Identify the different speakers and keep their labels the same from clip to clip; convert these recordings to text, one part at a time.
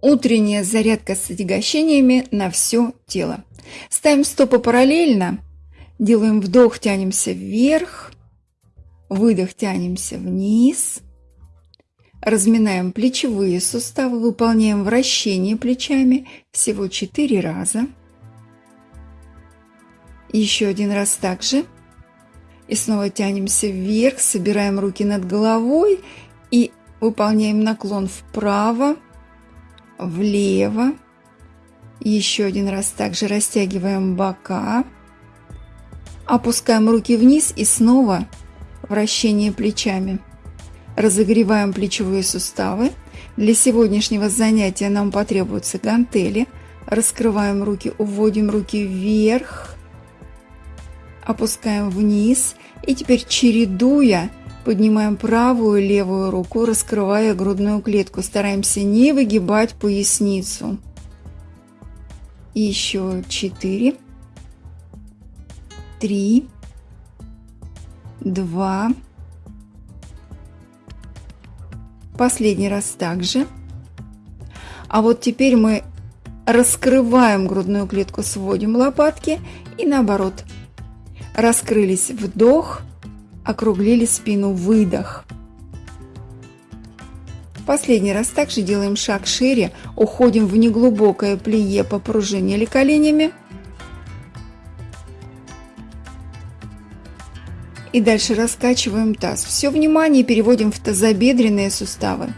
Speaker 1: Утренняя зарядка с отягощениями на все тело. Ставим стопы параллельно, делаем вдох, тянемся вверх, выдох, тянемся вниз. Разминаем плечевые суставы, выполняем вращение плечами всего 4 раза. Еще один раз также. И снова тянемся вверх, собираем руки над головой и выполняем наклон вправо влево. Еще один раз также растягиваем бока. Опускаем руки вниз и снова вращение плечами. Разогреваем плечевые суставы. Для сегодняшнего занятия нам потребуются гантели. Раскрываем руки, уводим руки вверх. Опускаем вниз. И теперь чередуя Поднимаем правую и левую руку, раскрывая грудную клетку. Стараемся не выгибать поясницу. Еще четыре, три, два. Последний раз также. А вот теперь мы раскрываем грудную клетку, сводим лопатки и наоборот. Раскрылись вдох, округлили спину, выдох. Последний раз также делаем шаг шире, уходим в неглубокое плие, попружинили коленями. И дальше раскачиваем таз. Все внимание переводим в тазобедренные суставы.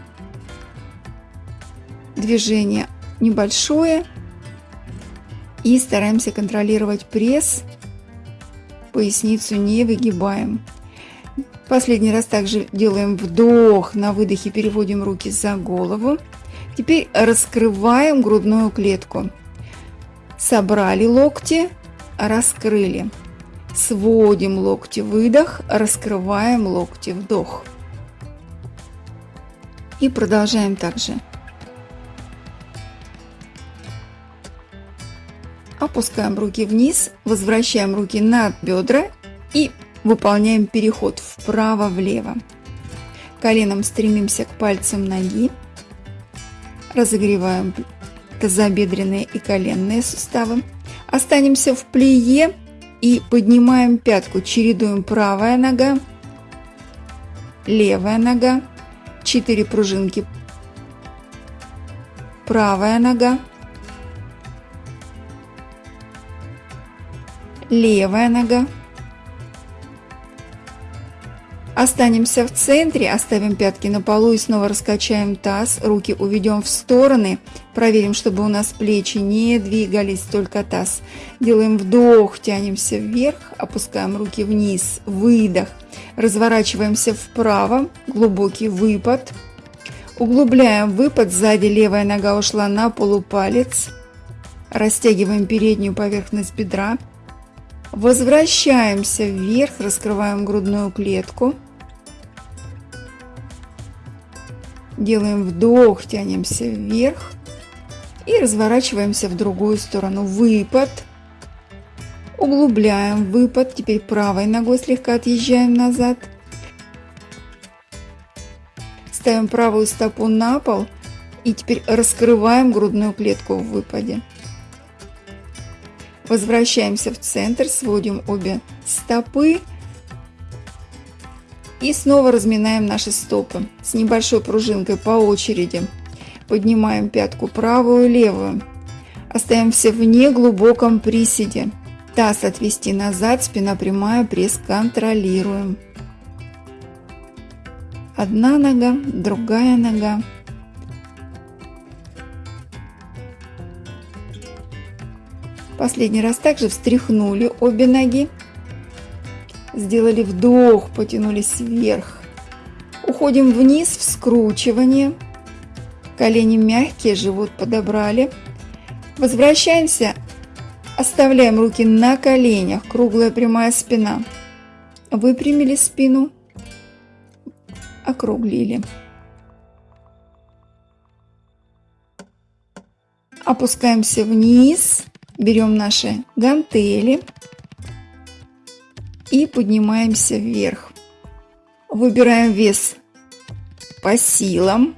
Speaker 1: Движение небольшое. И стараемся контролировать пресс. Поясницу не выгибаем. Последний раз также делаем вдох, на выдохе переводим руки за голову. Теперь раскрываем грудную клетку. Собрали локти, раскрыли. Сводим локти, выдох, раскрываем локти, вдох. И продолжаем также. Опускаем руки вниз, возвращаем руки над бедра и Выполняем переход вправо-влево. Коленом стремимся к пальцам ноги. Разогреваем тазобедренные и коленные суставы. Останемся в плие и поднимаем пятку. Чередуем правая нога, левая нога, 4 пружинки, правая нога, левая нога, Останемся в центре, оставим пятки на полу и снова раскачаем таз, руки уведем в стороны, проверим, чтобы у нас плечи не двигались, только таз. Делаем вдох, тянемся вверх, опускаем руки вниз, выдох, разворачиваемся вправо, глубокий выпад, углубляем выпад, сзади левая нога ушла на полупалец, растягиваем переднюю поверхность бедра, Возвращаемся вверх, раскрываем грудную клетку. Делаем вдох, тянемся вверх и разворачиваемся в другую сторону. Выпад. Углубляем выпад. Теперь правой ногой слегка отъезжаем назад. Ставим правую стопу на пол и теперь раскрываем грудную клетку в выпаде. Возвращаемся в центр, сводим обе стопы и снова разминаем наши стопы с небольшой пружинкой по очереди. Поднимаем пятку правую левую. Остаемся в неглубоком приседе. Таз отвести назад, спина прямая, пресс контролируем. Одна нога, другая нога. Последний раз также встряхнули обе ноги. Сделали вдох, потянулись вверх. Уходим вниз в скручивание. Колени мягкие, живот подобрали. Возвращаемся. Оставляем руки на коленях. Круглая прямая спина. Выпрямили спину. Округлили. Опускаемся вниз. Берем наши гантели и поднимаемся вверх. Выбираем вес по силам.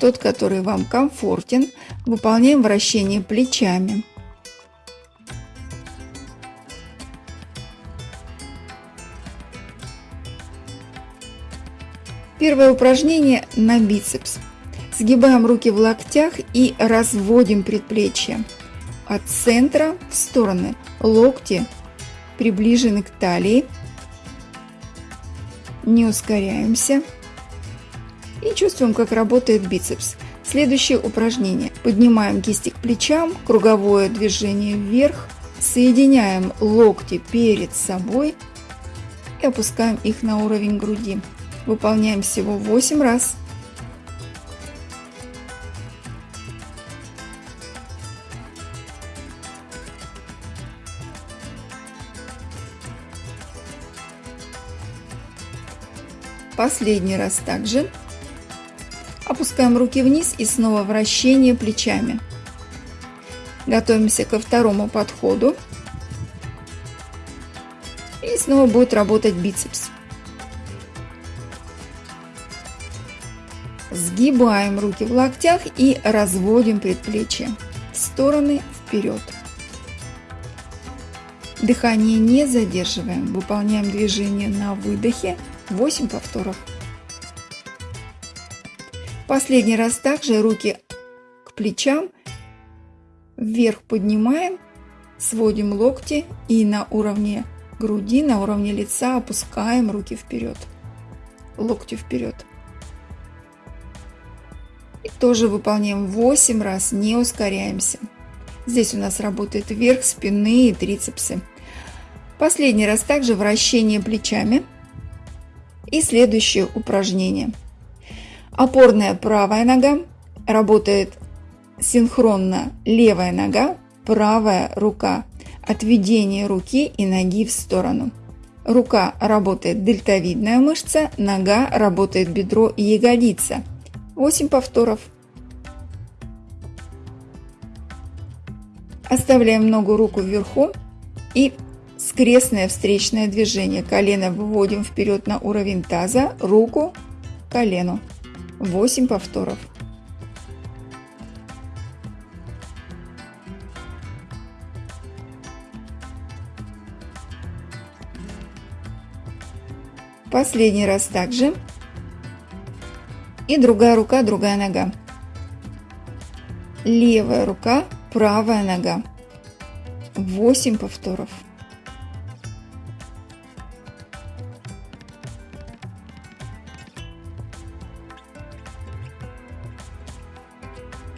Speaker 1: тот, который вам комфортен. Выполняем вращение плечами. Первое упражнение на бицепс. Сгибаем руки в локтях и разводим предплечье. От центра в стороны. Локти приближены к талии. Не ускоряемся. И чувствуем, как работает бицепс. Следующее упражнение. Поднимаем кисти к плечам, круговое движение вверх, соединяем локти перед собой и опускаем их на уровень груди. Выполняем всего 8 раз. Последний раз также. Опускаем руки вниз и снова вращение плечами. Готовимся ко второму подходу. И снова будет работать бицепс. Сгибаем руки в локтях и разводим предплечья в стороны вперед. Дыхание не задерживаем, выполняем движение на выдохе 8 повторов. Последний раз также руки к плечам, вверх поднимаем, сводим локти и на уровне груди, на уровне лица опускаем руки вперед, локти вперед. И тоже выполняем 8 раз, не ускоряемся. Здесь у нас работает верх спины и трицепсы. Последний раз также вращение плечами. И следующее упражнение. Опорная правая нога. Работает синхронно левая нога, правая рука. Отведение руки и ноги в сторону. Рука работает дельтовидная мышца, нога работает бедро и ягодица. 8 повторов. Оставляем ногу руку вверху и скрестное встречное движение. Колено выводим вперед на уровень таза, руку к колену. 8 повторов. Последний раз также. И другая рука, другая нога. Левая рука, правая нога. 8 повторов.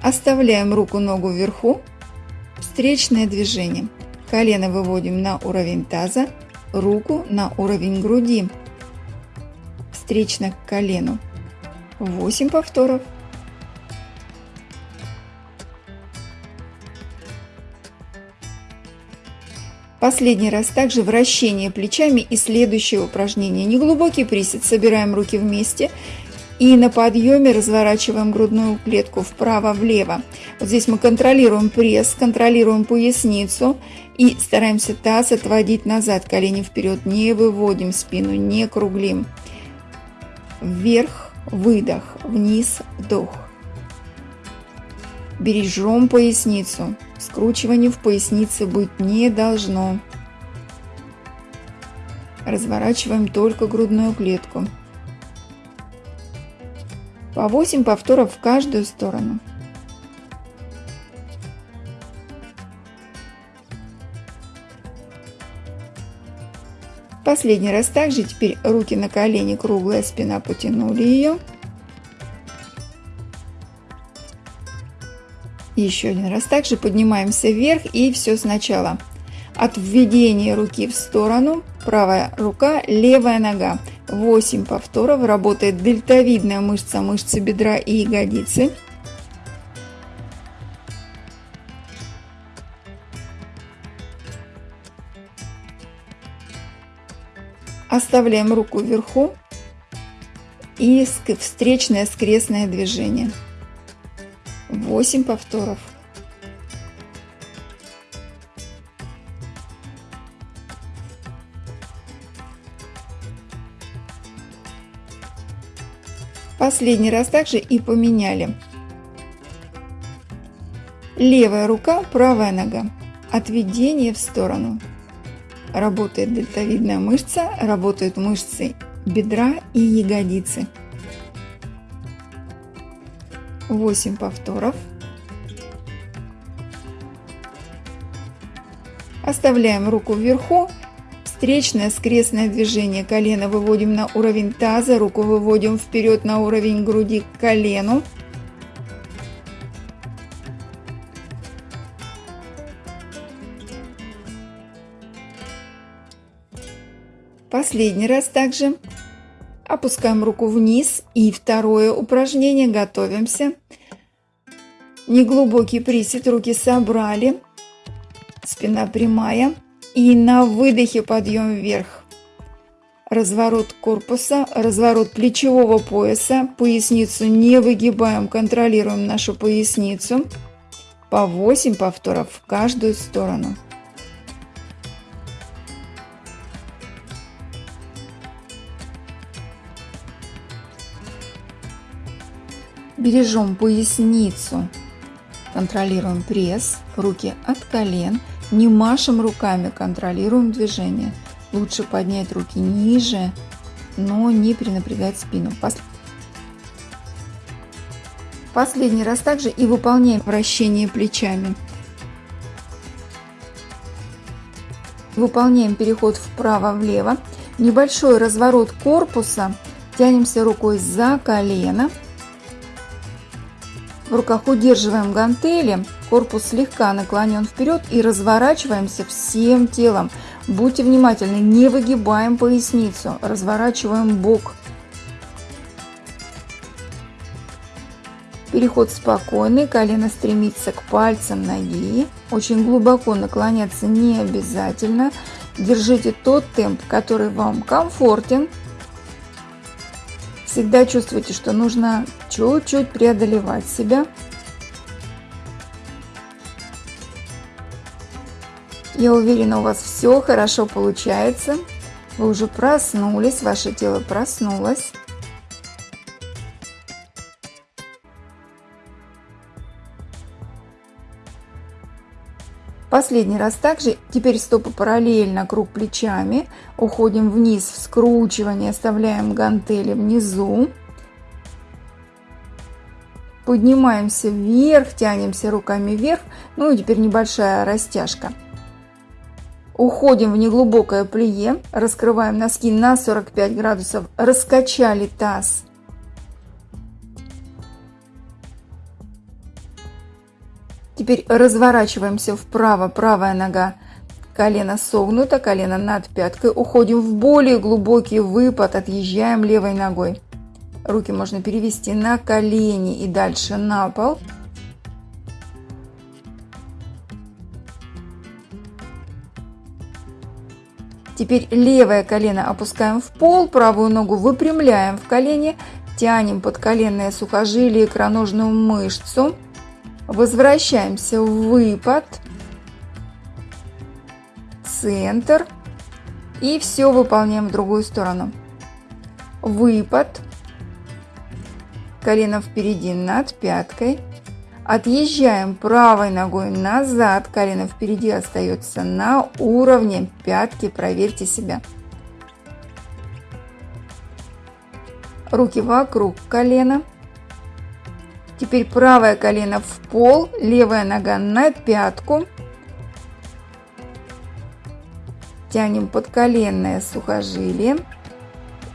Speaker 1: Оставляем руку-ногу вверху. Встречное движение. Колено выводим на уровень таза, руку на уровень груди. Встречно к колену. 8 повторов. Последний раз также вращение плечами и следующее упражнение. Неглубокий присед. Собираем руки вместе и на подъеме разворачиваем грудную клетку вправо-влево. Вот здесь мы контролируем пресс, контролируем поясницу и стараемся таз отводить назад, колени вперед, не выводим спину, не круглим. Вверх выдох, вниз, вдох. Бережем поясницу. Скручивания в пояснице быть не должно. Разворачиваем только грудную клетку. По 8 повторов в каждую сторону. Последний раз также, теперь руки на колени, круглая спина, потянули ее. Еще один раз также поднимаемся вверх и все сначала. От введения руки в сторону, правая рука, левая нога. 8 повторов, работает дельтовидная мышца, мышцы бедра и ягодицы. Оставляем руку вверху и встречное скрестное движение. 8 повторов. Последний раз также и поменяли. Левая рука, правая нога. Отведение в сторону. Работает дельтовидная мышца, работают мышцы бедра и ягодицы. 8 повторов. Оставляем руку вверху. Встречное скрестное движение. Колено выводим на уровень таза, руку выводим вперед на уровень груди к колену. Последний раз также опускаем руку вниз и второе упражнение, готовимся. Неглубокий присед, руки собрали, спина прямая и на выдохе подъем вверх. Разворот корпуса, разворот плечевого пояса, поясницу не выгибаем, контролируем нашу поясницу. По 8 повторов в каждую сторону. Бережем поясницу. Контролируем пресс, руки от колен. Не машем руками, контролируем движение. Лучше поднять руки ниже, но не перенапрягать спину. Последний раз также и выполняем вращение плечами. Выполняем переход вправо-влево. Небольшой разворот корпуса. Тянемся рукой за колено. В руках удерживаем гантели, корпус слегка наклонен вперед и разворачиваемся всем телом. Будьте внимательны, не выгибаем поясницу, разворачиваем бок. Переход спокойный, колено стремится к пальцам ноги. Очень глубоко наклоняться не обязательно. Держите тот темп, который вам комфортен. Всегда чувствуйте, что нужно чуть-чуть преодолевать себя. Я уверена, у вас все хорошо получается. Вы уже проснулись, ваше тело проснулось. Последний раз также. Теперь стопы параллельно, круг плечами. Уходим вниз в скручивание, оставляем гантели внизу. Поднимаемся вверх, тянемся руками вверх. Ну и теперь небольшая растяжка. Уходим в неглубокое плие, раскрываем носки на 45 градусов, раскачали таз Теперь разворачиваемся вправо, правая нога, колено согнуто, колено над пяткой. Уходим в более глубокий выпад, отъезжаем левой ногой. Руки можно перевести на колени и дальше на пол. Теперь левое колено опускаем в пол, правую ногу выпрямляем в колени, тянем подколенное сухожилие, икроножную мышцу. Возвращаемся в выпад. Центр. И все выполняем в другую сторону. Выпад. Колено впереди над пяткой. Отъезжаем правой ногой назад. Колено впереди остается на уровне пятки. Проверьте себя. Руки вокруг колена. Теперь правое колено в пол, левая нога на пятку. Тянем подколенное сухожилие,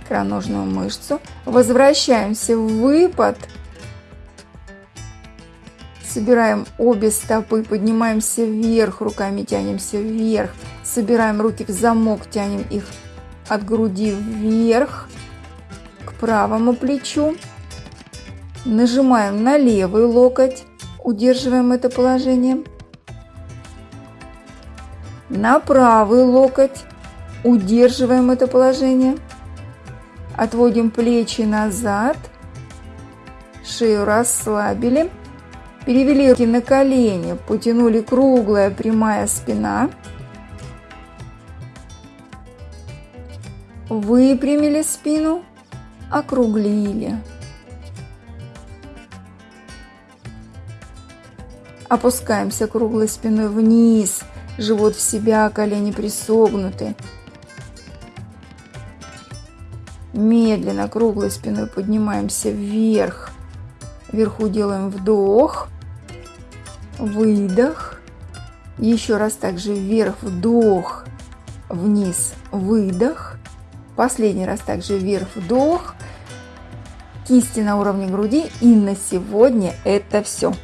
Speaker 1: икроножную мышцу. Возвращаемся в выпад. Собираем обе стопы, поднимаемся вверх, руками тянемся вверх. Собираем руки в замок, тянем их от груди вверх к правому плечу. Нажимаем на левый локоть, удерживаем это положение. На правый локоть, удерживаем это положение. Отводим плечи назад, шею расслабили. Перевели руки на колени, потянули круглая прямая спина. Выпрямили спину, округлили. Опускаемся круглой спиной вниз, живот в себя, колени присогнуты. Медленно круглой спиной поднимаемся вверх. Вверху делаем вдох, выдох. Еще раз также вверх, вдох, вниз, выдох. Последний раз также вверх, вдох. Кисти на уровне груди. И на сегодня это все.